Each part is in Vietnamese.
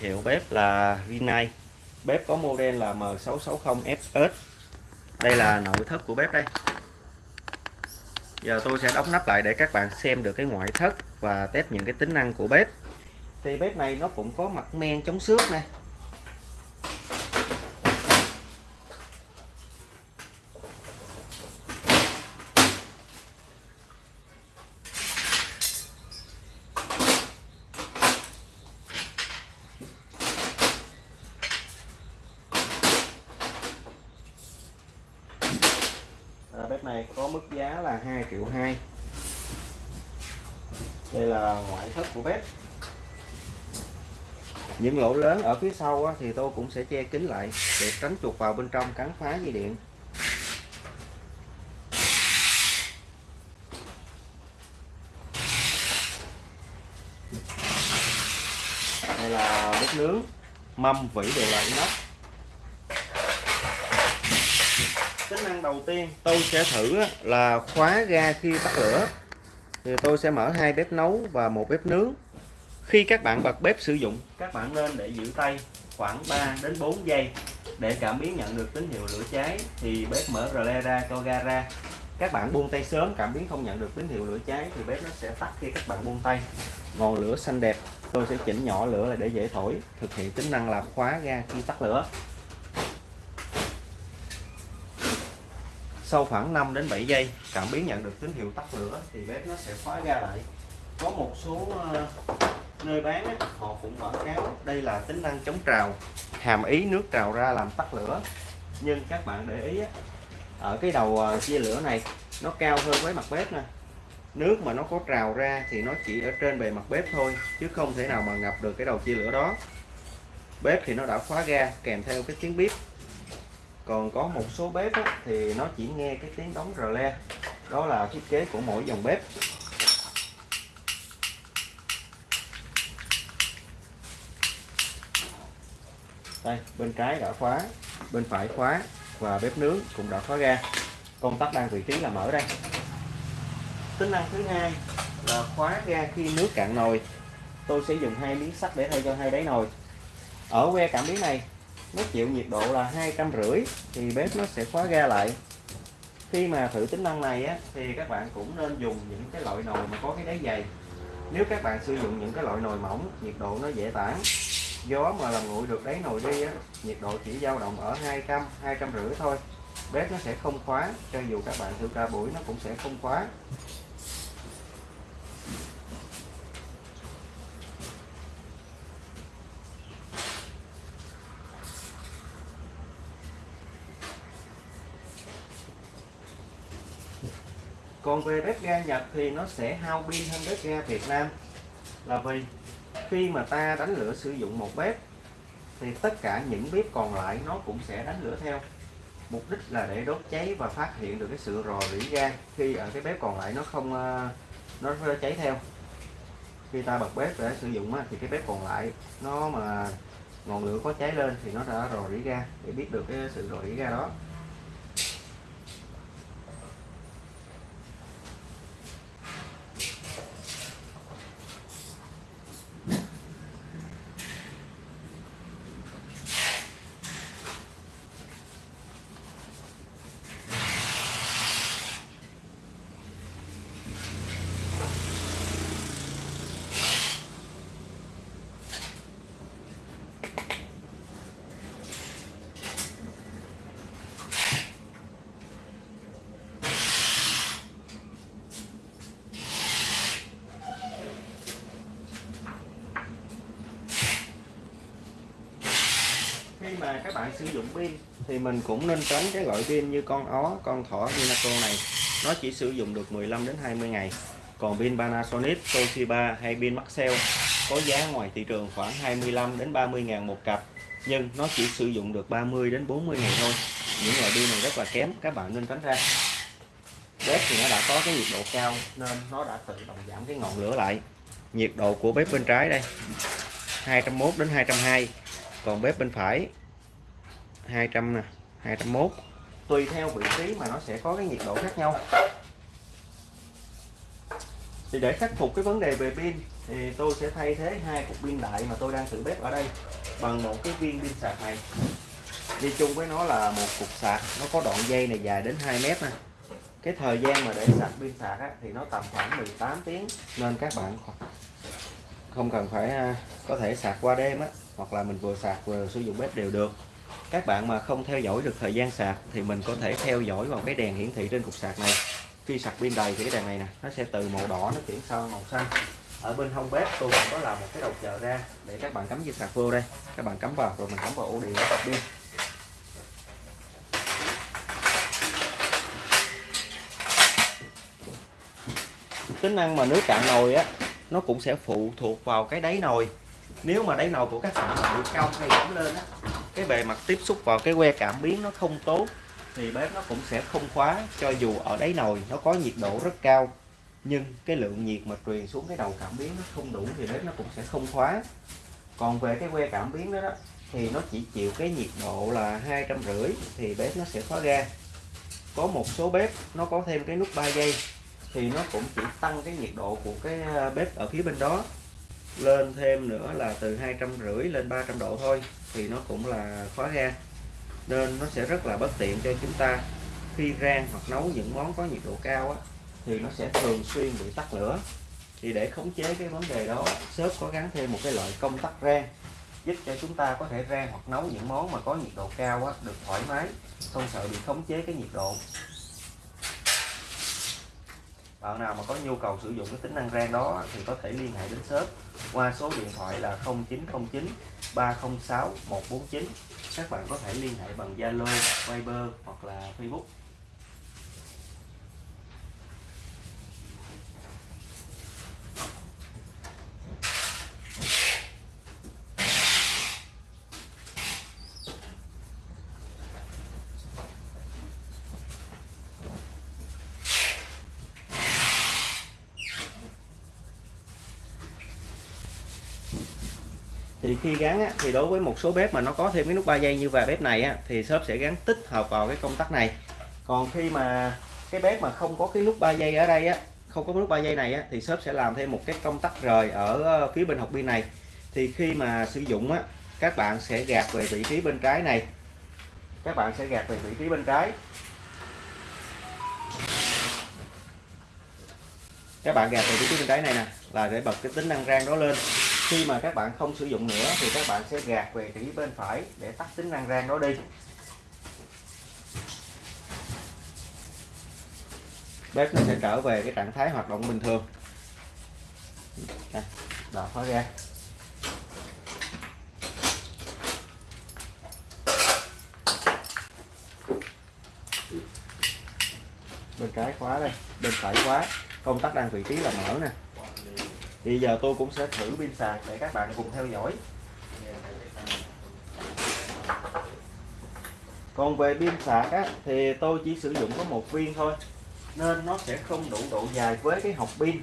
Hiệu bếp là Rinnai. Bếp có model là M660FS. Đây là nội thất của bếp đây. Giờ tôi sẽ đóng nắp lại để các bạn xem được cái ngoại thất và test những cái tính năng của bếp. Thì bếp này nó cũng có mặt men chống xước nè. Dép này có mức giá là 2 triệu 2 đây là ngoại thất của bếp. Những lỗ lớn ở phía sau á, thì tôi cũng sẽ che kín lại để tránh chuột vào bên trong cắn phá dây điện. Đây là bếp nướng mâm vỉ đều là inox tính năng đầu tiên. Tôi sẽ thử là khóa ga khi tắt lửa. Thì tôi sẽ mở hai bếp nấu và một bếp nướng. Khi các bạn bật bếp sử dụng, các bạn nên để giữ tay khoảng 3 đến 4 giây. Để cảm biến nhận được tín hiệu lửa cháy, thì bếp mở rle ra cho ga ra. Các bạn buông tay sớm, cảm biến không nhận được tín hiệu lửa cháy, thì bếp nó sẽ tắt khi các bạn buông tay. Ngọn lửa xanh đẹp, tôi sẽ chỉnh nhỏ lửa để dễ thổi, thực hiện tính năng là khóa ga khi tắt lửa. Sau khoảng 5 đến 7 giây, cảm biến nhận được tín hiệu tắt lửa thì bếp nó sẽ khóa ga lại. Có một số ờ, nơi bán họ cũng quảng cáo đây là tính năng chống trào, hàm ý nước trào ra làm tắt lửa. Nhưng các bạn để ý ở cái đầu ờ, chia lửa này, nó cao hơn với mặt bếp nè. Nước mà nó có trào ra thì nó chỉ ở trên bề mặt bếp thôi, chứ không thể nào mà ngập được cái đầu chia lửa đó. Bếp thì nó đã khóa ga kèm theo cái tiếng bếp còn có một số bếp á, thì nó chỉ nghe cái tiếng đóng rờ le. Đó là thiết kế của mỗi dòng bếp. Đây bên trái đã khóa bên phải khóa và bếp nướng cũng đã khóa ga công tắc đang vị trí là mở đây. Tính năng thứ hai là khóa ga khi nước cạn nồi. Tôi sẽ dùng hai miếng sắt để thay cho hai đáy nồi. Ở que cảm biến này nó chịu nhiệt độ là hai trăm rưỡi thì bếp nó sẽ khóa ga lại. Khi mà thử tính năng này á, thì các bạn cũng nên dùng những cái loại nồi mà có cái đáy dày. Nếu các bạn sử dụng những cái loại nồi mỏng nhiệt độ nó dễ tản. Gió mà làm nguội được đáy nồi đi á, nhiệt độ chỉ dao động ở 200 200 rưỡi thôi. Bếp nó sẽ không khóa cho dù các bạn thử cả buổi nó cũng sẽ không khóa. Còn về bếp ga Nhật thì nó sẽ hao pin hơn bếp ga Việt Nam. Là vì khi mà ta đánh lửa sử dụng một bếp, thì tất cả những bếp còn lại nó cũng sẽ đánh lửa theo. Mục đích là để đốt cháy và phát hiện được cái sự rò rỉ ga khi ở cái bếp còn lại nó không ờ, nó cháy theo. Khi ta bật bếp để sử dụng thì cái bếp còn lại nó mà ngọn lửa có cháy lên thì nó đã rò rỉ ga để biết được cái sự rò rỉ ga đó. Khi mà các bạn sử dụng pin thì mình cũng nên tránh cái loại pin như con ó, con thỏ Vinaco này. Nó chỉ sử dụng được 15 đến 20 ngày. Còn pin Panasonic, Toshiba hay pin Maxell có giá ngoài thị trường khoảng 25 đến 30 ngàn một cặp, nhưng nó chỉ sử dụng được 30 đến 40 ngày thôi. Những loại pin này rất là kém, các bạn nên tránh ra. Bếp thì nó đã có cái nhiệt độ cao nên nó đã tự động giảm cái ngọn lửa lại. Nhiệt độ của bếp bên trái đây 201 đến 220 còn bếp bên phải 200 nè 201 tùy theo vị trí mà nó sẽ có cái nhiệt độ khác nhau. Thì để khắc phục cái vấn đề về pin thì tôi sẽ thay thế hai cục pin đại mà tôi đang thử bếp ở đây bằng một cái viên pin sạc này. Đi chung với nó là một cục sạc nó có đoạn dây này dài đến 2 mét nè. Cái thời gian mà để sạc pin sạc á, thì nó tầm khoảng 18 tiếng. Nên các bạn không cần phải à, có thể sạc qua đêm á hoặc là mình vừa sạc vừa sử dụng bếp đều được các bạn mà không theo dõi được thời gian sạc thì mình có thể theo dõi vào cái đèn hiển thị trên cục sạc này. Khi sạc pin đầy thì cái đèn này nè, nó sẽ từ màu đỏ nó chuyển sang màu xanh. Ở bên hông bếp tôi cũng có làm một cái đầu chờ ra để các bạn cắm dây sạc vô đây. Các bạn cắm vào rồi mình cắm vào ổ điện sạc pin. Tính năng mà nước cạn nồi á, nó cũng sẽ phụ thuộc vào cái đáy nồi. Nếu mà đáy nồi của các bạn bị cao hay giảm lên á cái bề mặt tiếp xúc vào cái que cảm biến nó không tốt thì bếp nó cũng sẽ không khóa cho dù ở đáy nồi nó có nhiệt độ rất cao nhưng cái lượng nhiệt mà truyền xuống cái đầu cảm biến nó không đủ thì bếp nó cũng sẽ không khóa. Còn về cái que cảm biến đó, đó thì nó chỉ chịu cái nhiệt độ là hai trăm rưỡi thì bếp nó sẽ khóa ga có một số bếp nó có thêm cái nút 3 giây thì nó cũng chỉ tăng cái nhiệt độ của cái ờ, bếp ở phía bên đó lên thêm nữa là từ hai trăm rưỡi lên 300 độ thôi thì nó cũng là khóa ga. Nên nó sẽ rất là bất tiện cho chúng ta. Khi rang hoặc nấu những món có nhiệt độ cao á, thì nó sẽ thường xuyên bị tắt lửa. Thì để khống chế cái vấn đề đó shop có gắn thêm một cái loại công tắc rang giúp cho chúng ta có thể rang hoặc nấu những món mà có nhiệt độ cao á, được thoải mái không sợ bị khống chế cái nhiệt độ. Bạn nào mà có nhu cầu sử dụng cái tính năng rang đó thì có thể liên hệ đến shop qua số điện thoại là 0909 306 149 các bạn có thể liên hệ bằng Zalo, Viber hoặc là Facebook. Thì khi gắn á, thì đối với một số bếp mà nó có thêm cái nút 3 giây như và bếp này á, thì shop sẽ gắn tích hợp vào cái công tắc này. Còn khi mà cái bếp mà không có cái nút 3 giây ở đây á không có nút 3 giây này á, thì shop sẽ làm thêm một cái công tắc rời ở ờ, phía bên hộp pin này. Thì khi mà sử dụng á các bạn sẽ gạt về vị trí bên trái này. Các bạn sẽ gạt về vị trí bên trái. Các bạn gạt về vị trí bên trái này nè là để bật cái tính năng rang đó lên khi mà các bạn không sử dụng nữa thì các bạn sẽ gạt về phía bên phải để tắt tính năng rang đó đi. Bếp nó sẽ trở về cái trạng thái hoạt động bình thường. Đây, đỏ khóa ra. Bên trái khóa đây bên phải khóa. Công tắc đang vị trí là mở nè thì giờ tôi cũng sẽ thử pin sạc để các bạn cùng theo dõi. Còn về pin sạc á, thì tôi chỉ sử dụng có một viên thôi nên nó sẽ không đủ độ dài với cái học pin.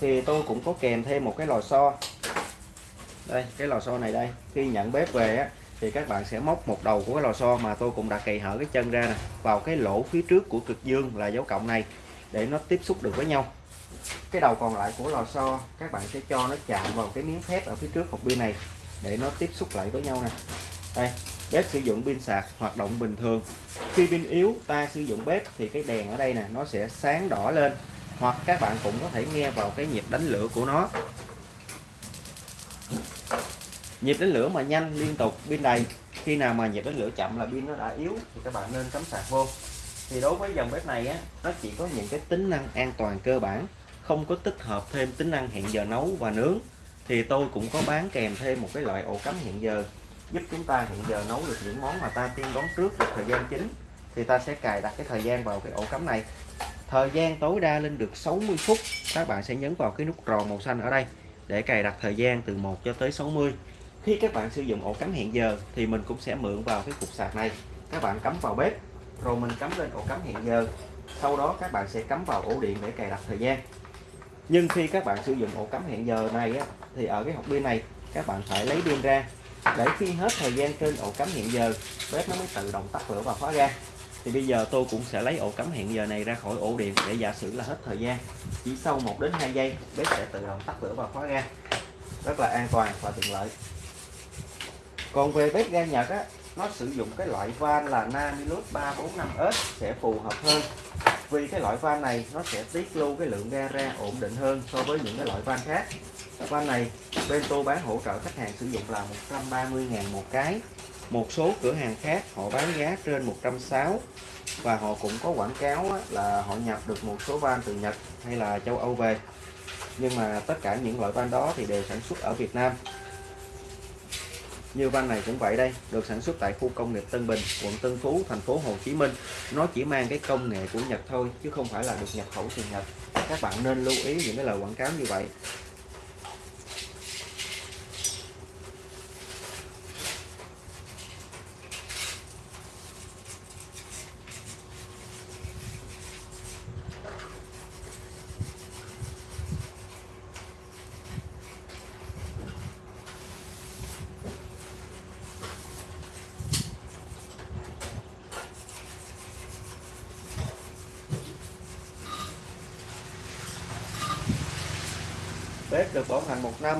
Thì tôi cũng có kèm thêm một cái lò xo. Đây cái lò xo này đây. Khi nhận bếp về á, thì các bạn sẽ móc một đầu của cái lò xo mà tôi cũng đã cày hở cái chân ra nè vào cái lỗ phía trước của cực dương là dấu cộng này để nó tiếp xúc được với nhau cái đầu còn lại của lò xo, các bạn sẽ cho nó chạm vào cái miếng thép ở phía trước hộp pin này để nó tiếp xúc lại với nhau nè. Đây, bếp sử dụng pin sạc, hoạt động bình thường. Khi pin yếu, ta sử dụng bếp thì cái đèn ở đây nè, nó sẽ sáng đỏ lên. Hoặc các bạn cũng có thể nghe vào cái nhịp đánh lửa của nó. Nhịp đánh lửa mà nhanh, liên tục, pin đầy. Khi nào mà nhịp đánh lửa chậm là pin nó đã yếu thì các bạn nên cắm sạc vô. Thì đối với dòng bếp này á, nó chỉ có những cái tính năng an toàn cơ bản không có tích hợp thêm tính năng hẹn giờ nấu và nướng, thì tôi cũng có bán kèm thêm một cái loại ổ cắm hẹn giờ, giúp chúng ta hẹn giờ nấu được những món mà ta tiên đoán trước được thời gian chính, thì ta sẽ cài đặt cái thời gian vào cái ổ cắm này. Thời gian tối đa lên được 60 phút, các bạn sẽ nhấn vào cái nút tròn màu xanh ở đây để cài đặt thời gian từ 1 cho tới 60 khi các bạn sử dụng ổ cắm hẹn giờ thì mình cũng sẽ mượn vào cái cục sạc này. Các bạn cắm vào bếp, rồi mình cắm lên ổ cắm hẹn giờ, sau đó các bạn sẽ cắm vào ổ điện để cài đặt thời gian nhưng khi các bạn sử dụng ổ cắm hẹn giờ này á, thì ở cái hộp pin này các bạn phải lấy pin ra. Để khi hết thời gian trên ổ cắm hẹn giờ bếp nó mới tự động tắt lửa và khóa ra. Thì bây giờ tôi cũng sẽ lấy ổ cắm hẹn giờ này ra khỏi ổ điện để giả sử là hết thời gian. Chỉ sau 1 đến 2 giây bếp sẽ tự động tắt lửa và khóa ra. Rất là an toàn và tiện lợi. Còn về bếp ga Nhật á nó sử dụng cái loại van là Namilus 345S sẽ phù hợp hơn vì cái loại van này nó sẽ tiết lưu cái lượng ga ra ổn định hơn so với những cái loại van khác. Van này bên tôi bán hỗ trợ khách hàng sử dụng là 130.000 một cái. Một số cửa hàng khác họ bán giá trên 160 và họ cũng có quảng cáo là họ nhập được một số van từ Nhật hay là châu Âu về. Nhưng mà tất cả những loại van đó thì đều sản xuất ở Việt Nam như van này cũng vậy đây, được sản xuất tại khu công nghiệp Tân Bình, quận Tân Phú, thành phố Hồ Chí Minh. Nó chỉ mang cái công nghệ của Nhật thôi, chứ không phải là được nhập khẩu từ Nhật. Các bạn nên lưu ý những cái lời quảng cáo như vậy. Bếp được bảo hành một năm.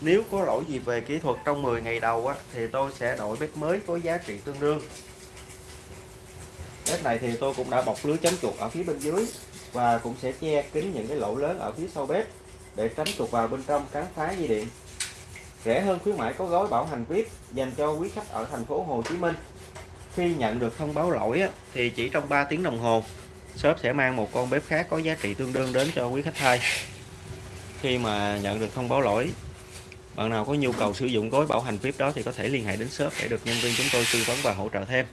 Nếu có lỗi gì về kỹ thuật trong 10 ngày đầu á, thì tôi sẽ đổi bếp mới có giá trị tương đương. Bếp này thì tôi cũng đã bọc lưới chống chuột ở phía bên dưới và cũng sẽ che kín những cái lỗ lớn ở phía sau bếp để tránh chuột vào bên trong cắn phá dây điện. Rẻ hơn khuyến mãi có gói bảo hành VIP dành cho quý khách ở thành phố Hồ Chí Minh. Khi nhận được thông báo lỗi á, thì chỉ trong 3 tiếng đồng hồ shop sẽ mang một con bếp khác có giá trị tương đương đến cho quý khách thay khi mà nhận được thông báo lỗi. Bạn nào có nhu cầu sử dụng gói bảo hành VIP đó thì có thể liên hệ đến shop để được nhân viên chúng tôi tư vấn và hỗ trợ thêm.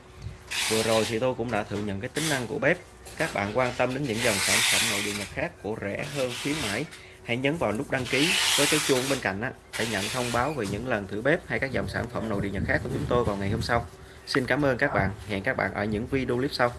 Vừa rồi thì tôi cũng đã thử nhận cái tính năng của bếp. Các bạn quan tâm đến những dòng sản phẩm nội địa nhật khác của rẻ hơn khuyến mãi hãy nhấn vào nút đăng ký với cái chuông bên cạnh á, để nhận thông báo về những lần thử bếp hay các dòng sản phẩm nội địa nhật khác của chúng tôi vào ngày hôm sau. Xin cảm ơn các bạn. Hẹn các bạn ở những video clip sau.